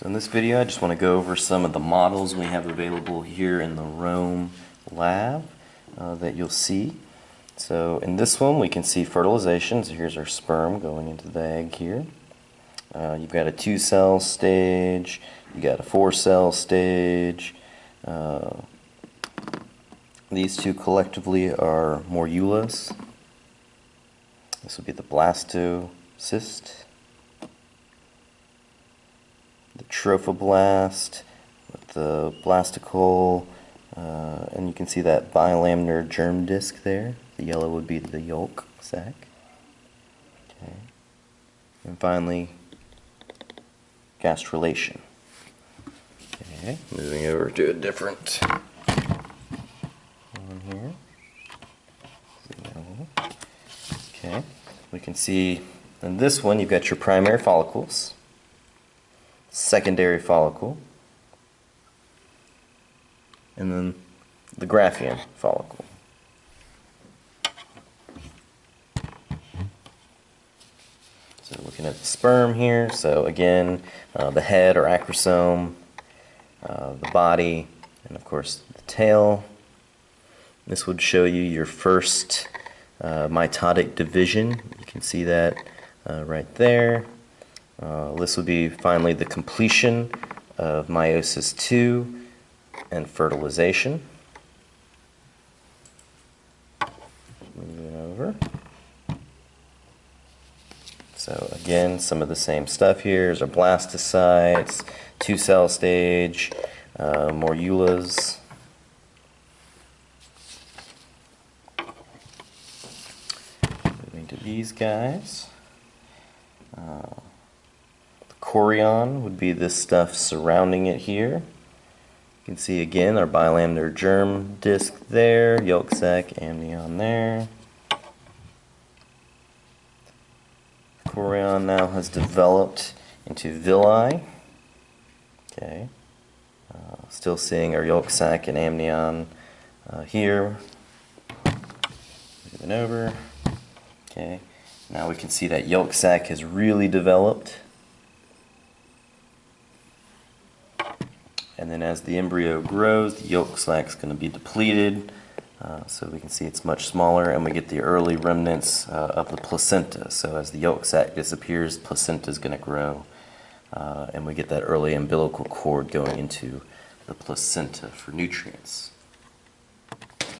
So in this video, I just want to go over some of the models we have available here in the Rome lab uh, that you'll see. So in this one, we can see fertilization. So here's our sperm going into the egg here. Uh, you've got a two-cell stage, you got a four-cell stage. Uh, these two collectively are morulas. This would be the blastocyst, the trophoblast, with the blastocoel, uh, and you can see that bilaminar germ disc there. The yellow would be the yolk sac. Okay. And finally, gastrulation. Okay, moving over to a different one here. Okay, we can see in this one you've got your primary follicles, secondary follicle, and then the Graafian follicle. So looking at the sperm here, so again, uh, the head or acrosome, uh, the body, and of course the tail. This would show you your first uh, mitotic division. You can see that uh, right there. Uh, this would be finally the completion of meiosis II and fertilization. Moving over. So again, some of the same stuff here. There's our blastocytes, two-cell stage, uh, morulas. Moving to these guys. Uh, chorion would be this stuff surrounding it here. You can see again our bilaminar germ disc there, yolk sac, amnion there. Chorion now has developed into villi. Okay. Uh, still seeing our yolk sac and amnion uh, here. Moving over. Okay. Now we can see that yolk sac has really developed. And then as the embryo grows, the yolk sac is going to be depleted. Uh, so we can see it's much smaller and we get the early remnants uh, of the placenta. So as the yolk sac disappears, placenta is going to grow uh, and we get that early umbilical cord going into the placenta for nutrients.